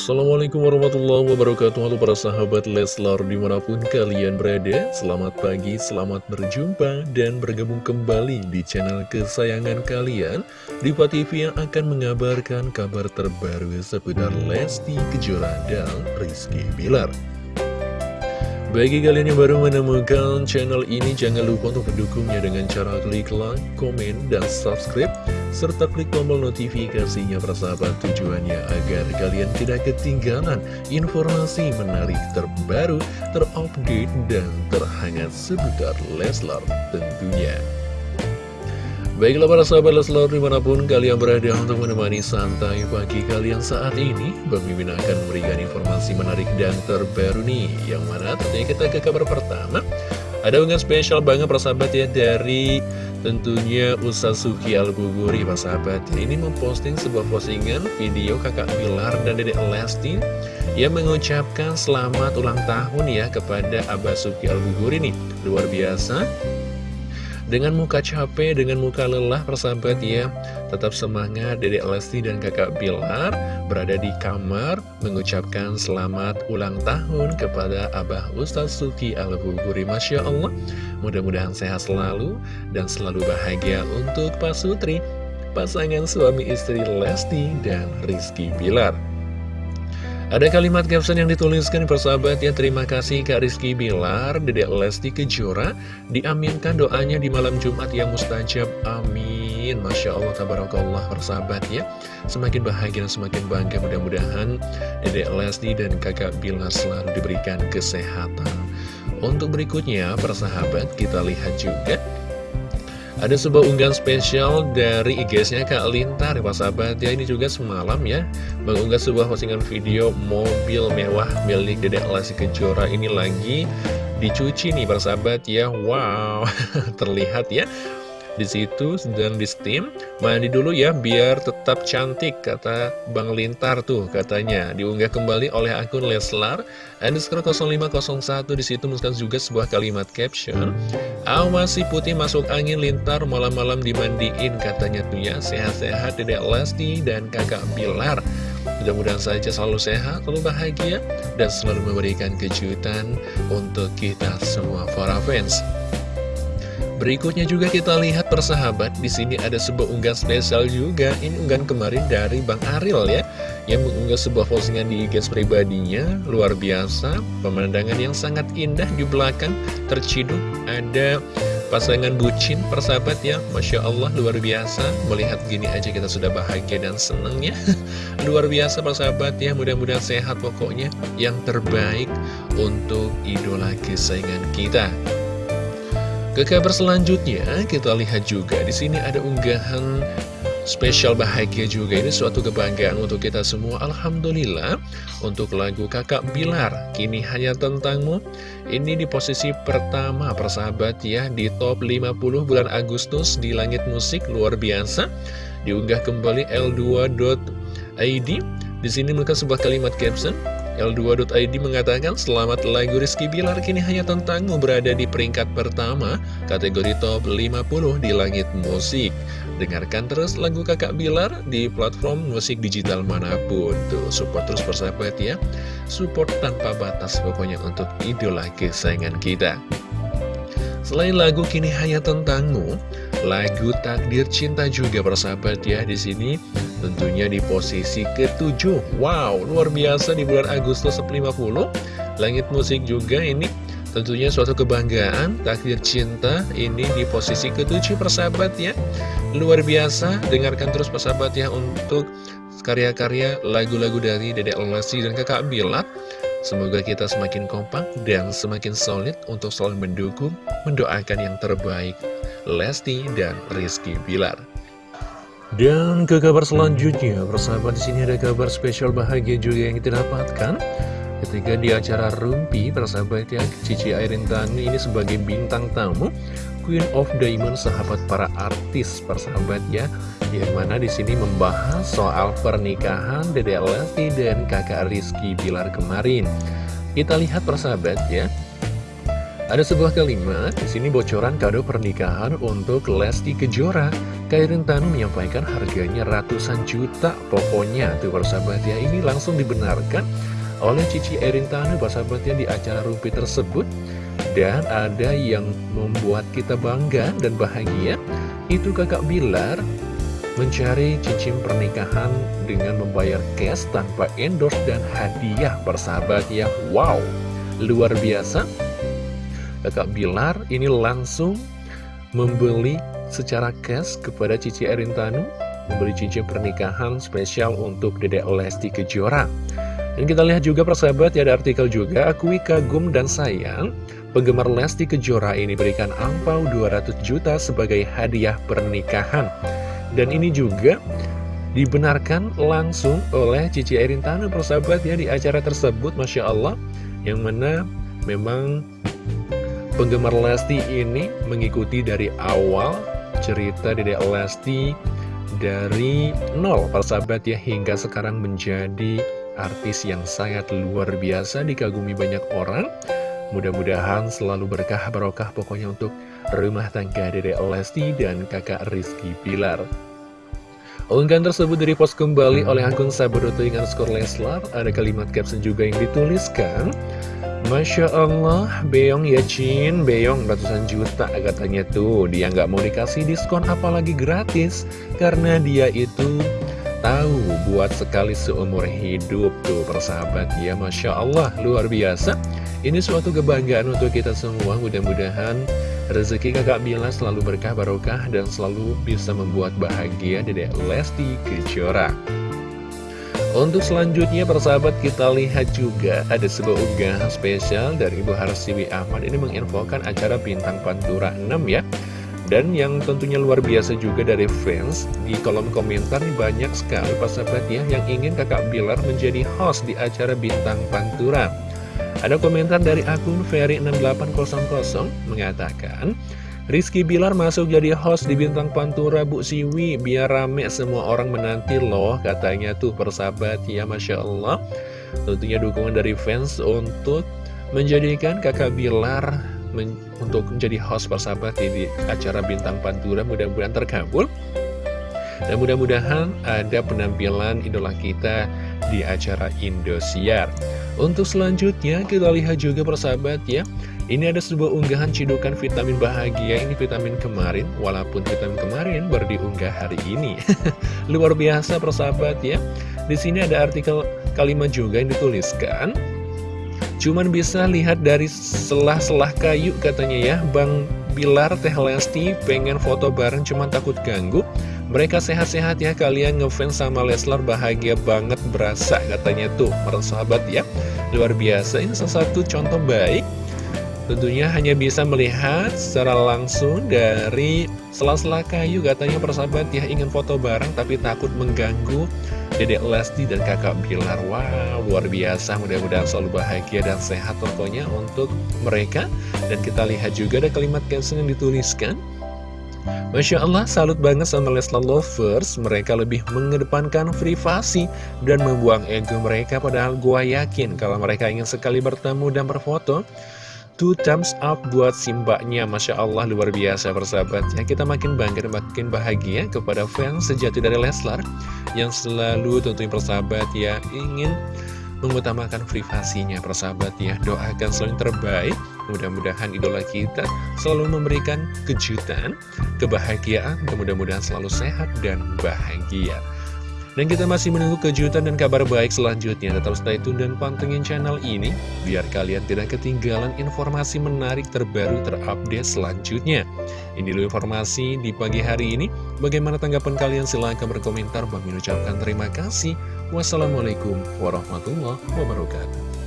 Assalamualaikum warahmatullahi wabarakatuh. Halo para sahabat Leslar di mana pun kalian berada Selamat pagi, selamat berjumpa dan bergabung kembali di channel kesayangan kalian. Diva TV yang akan mengabarkan kabar terbaru seputar Lesti Kejora dan Rizky Bilar. Bagi kalian yang baru menemukan channel ini, jangan lupa untuk mendukungnya dengan cara klik like, komen, dan subscribe, serta klik tombol notifikasinya persahabat tujuannya agar kalian tidak ketinggalan informasi menarik terbaru, terupdate, dan terhangat seputar Leslar tentunya. Baiklah para sahabat Leslar di mana pun kalian berada untuk menemani santai pagi kalian saat ini Mimin akan memberikan informasi menarik dan terbaru nih Yang mana tentunya kita ke kabar pertama Ada unggahan spesial banget para sahabat ya dari tentunya Ustaz Suki Al-Buguri para sahabat Ini memposting sebuah postingan video kakak Bilar dan dedek Lesti Yang mengucapkan selamat ulang tahun ya kepada Abah Suki Al-Buguri nih. Luar biasa dengan muka capek, dengan muka lelah persahabat ya. Tetap semangat Dedek Lesti dan kakak Bilar Berada di kamar Mengucapkan selamat ulang tahun Kepada Abah Ustaz Suki Al-Buguri Masya Allah. Mudah-mudahan sehat selalu Dan selalu bahagia untuk Pak Sutri Pasangan suami istri Lesti dan Rizky Bilar ada kalimat caption yang dituliskan persahabat ya Terima kasih Kak Rizky Bilar Dedek Lesti Kejora Diaminkan doanya di malam Jumat yang mustajab. Amin. Masya Allah Tabarakallah persahabat ya Semakin bahagia semakin bangga Mudah-mudahan Dedek Lesti dan kakak Bilar selalu diberikan kesehatan. Untuk berikutnya persahabat kita lihat juga ada sebuah unggahan spesial dari IG-nya Kak Lintar, Pak Sahabat. Ya, ini juga semalam ya, mengunggah sebuah postingan video mobil mewah milik Dedek Lesti Kejora. Ini lagi dicuci nih, Pak Sahabat ya. Wow, terlihat ya di situ sedang di steam. Mandi dulu ya biar tetap cantik kata Bang Lintar tuh katanya. Diunggah kembali oleh akun Leslar. Underscore 0501 di situ menuliskan juga sebuah kalimat caption. Awas si putih masuk angin Lintar malam-malam dimandiin katanya tuh ya. Sehat-sehat Dedek Lesti dan kakak Bilar. Mudah-mudahan saja selalu sehat, selalu bahagia, dan selalu memberikan kejutan untuk kita semua para fans. Berikutnya juga kita lihat persahabat di sini ada sebuah unggahan spesial juga. Ini unggahan kemarin dari Bang Aril ya, yang mengunggah sebuah postingan di IG pribadinya luar biasa. Pemandangan yang sangat indah di belakang terciduk ada pasangan bucin persahabat ya, masya Allah luar biasa. Melihat gini aja kita sudah bahagia dan seneng ya. luar biasa persahabat ya, mudah-mudahan sehat pokoknya. Yang terbaik untuk idola kesayangan kita. Ke kabar selanjutnya, kita lihat juga di sini ada unggahan spesial bahagia juga. Ini suatu kebanggaan untuk kita semua Alhamdulillah. Untuk lagu kakak Bilar kini hanya tentangmu. Ini di posisi pertama persahabat ya di top 50 bulan Agustus di langit musik luar biasa. Diunggah kembali L2.id di sini mereka sebuah kalimat caption L2.id mengatakan Selamat lagu Rizky Bilar kini hanya tentangmu berada di peringkat pertama Kategori top 50 di langit musik. Dengarkan terus lagu kakak Bilar di platform musik digital mana pun. Tuh support terus persahabat ya. Support tanpa batas pokoknya untuk idola kesayangan kita. Selain lagu Kini Hanya Tentangmu Lagu Takdir Cinta juga persahabat ya di sini tentunya di posisi ketujuh. Wow, luar biasa di bulan Agustus 50. Langit musik juga ini tentunya suatu kebanggaan. Takdir Cinta ini di posisi ketujuh persahabat ya. Luar biasa, dengarkan terus persahabat ya untuk karya-karya lagu-lagu dari Dedek Lesti dan Kakak Bilat. Semoga kita semakin kompak dan semakin solid untuk selalu mendukung, mendoakan yang terbaik Lesti dan Rizky Bilar. Dan ke kabar selanjutnya, persahabat di sini ada kabar spesial bahagia juga yang kita dapatkan. Ketika di acara Rumpi, persahabat ya, Cici Airin Tani ini sebagai bintang tamu, Queen of Diamond, sahabat para artis, persahabat ya, yang mana di sini membahas soal pernikahan Dede Lesti dan kakak Rizky Bilar kemarin. Kita lihat persahabat ya, ada sebuah kalimat di sini bocoran kado pernikahan untuk Lesti Kejora. Kairin Tanu menyampaikan harganya ratusan juta pokoknya. Tuh persahabat ya ini langsung dibenarkan oleh Cici Erin Tanu persahabat ya di acara Rumpi tersebut. Dan ada yang membuat kita bangga dan bahagia. Itu kakak Bilar mencari cincin pernikahan dengan membayar cash tanpa endorse dan hadiah persahabat ya. Wow luar biasa kakak Bilar ini langsung membeli secara cash kepada Cici Erintanu membeli cincin pernikahan spesial untuk Dedek Lesti Kejora. Dan kita lihat juga persahabat ya ada artikel juga akui kagum dan sayang penggemar Lesti Kejora ini berikan angpau 200 juta sebagai hadiah pernikahan. Dan ini juga dibenarkan langsung oleh Cici Erintanu persahabat ya di acara tersebut Masya Allah yang mana memang penggemar Lesti ini mengikuti dari awal cerita Dedek Lesti dari nol persahabat ya hingga sekarang menjadi artis yang sangat luar biasa dikagumi banyak orang. Mudah-mudahan selalu berkah barokah pokoknya untuk rumah tangga Dedek Lesti dan kakak Rizky Pilar Unggahan tersebut dari post kembali oleh akun Sabadoto dengan skor Leslar. Ada kalimat caption juga yang dituliskan Masya Allah, Beyong ya Cin, Beyong ratusan juta katanya tuh. Dia nggak mau dikasih diskon apalagi gratis. Karena dia itu tahu buat sekali seumur hidup tuh persahabat. Ya Masya Allah, luar biasa. Ini suatu kebanggaan untuk kita semua. Mudah-mudahan rezeki kakak Bila selalu berkah barokah Dan selalu bisa membuat bahagia Dedek Lesti Kejora untuk selanjutnya persahabat kita lihat juga ada sebuah unggahan spesial dari Ibu Harsiwi Ahmad. Ini menginfokan acara Bintang Pantura 6 ya. Dan yang tentunya luar biasa juga dari fans di kolom komentar banyak sekali persahabat ya yang ingin kakak Bilar menjadi host di acara Bintang Pantura. Ada komentar dari akun Ferry6800 mengatakan Rizky Bilar masuk jadi host di Bintang Pantura Bu Siwi. Biar rame semua orang menanti loh Katanya tuh persahabat. Ya Masya Allah. Tentunya dukungan dari fans untuk menjadikan kakak Bilar men untuk menjadi host persahabat di acara Bintang Pantura. Mudah-mudahan terkabul. Dan mudah-mudahan ada penampilan idola kita di acara Indosiar. Untuk selanjutnya kita lihat juga persahabat ya. Ini ada sebuah unggahan cidukan vitamin bahagia. Ini vitamin kemarin Walaupun vitamin kemarin baru diunggah hari ini. Luar biasa persahabat ya. Di sini ada artikel kalimat juga yang dituliskan. Cuman bisa lihat dari selah-selah kayu katanya ya. Bang Bilar Teh Lesti pengen foto bareng cuman takut ganggu mereka sehat-sehat ya kalian ngefans sama Leslar bahagia banget berasa katanya tuh para sahabat ya. Luar biasa ini salah satu contoh baik. Tentunya hanya bisa melihat secara langsung dari sela-sela kayu katanya persahabat ya ingin foto bareng tapi takut mengganggu Dedek Lesti dan kakak Bilar. Wow luar biasa mudah-mudahan selalu bahagia dan sehat pokoknya untuk mereka. Dan kita lihat juga ada kalimat caption yang dituliskan Masya Allah, salut banget sama Leslar Lovers. Mereka lebih mengedepankan privasi dan membuang ego mereka Padahal gua yakin kalau mereka ingin sekali bertemu dan berfoto Two thumbs up buat simbaknya Masya Allah luar biasa persahabat. Ya Kita makin bangga dan makin bahagia kepada fans sejati dari Leslar Yang selalu tentunya persahabat ya Ingin mengutamakan privasinya persahabat ya. Doakan selalu terbaik Mudah-mudahan idola kita selalu memberikan kejutan Kebahagiaan dan mudah-mudahan selalu sehat dan bahagia dan kita masih menunggu kejutan dan kabar baik selanjutnya. Tetap stay tune dan pantengin channel ini, biar kalian tidak ketinggalan informasi menarik terbaru terupdate selanjutnya. Ini dulu informasi di pagi hari ini. Bagaimana tanggapan kalian? Silahkan berkomentar. Bang ucapkan terima kasih. Wassalamualaikum warahmatullahi wabarakatuh.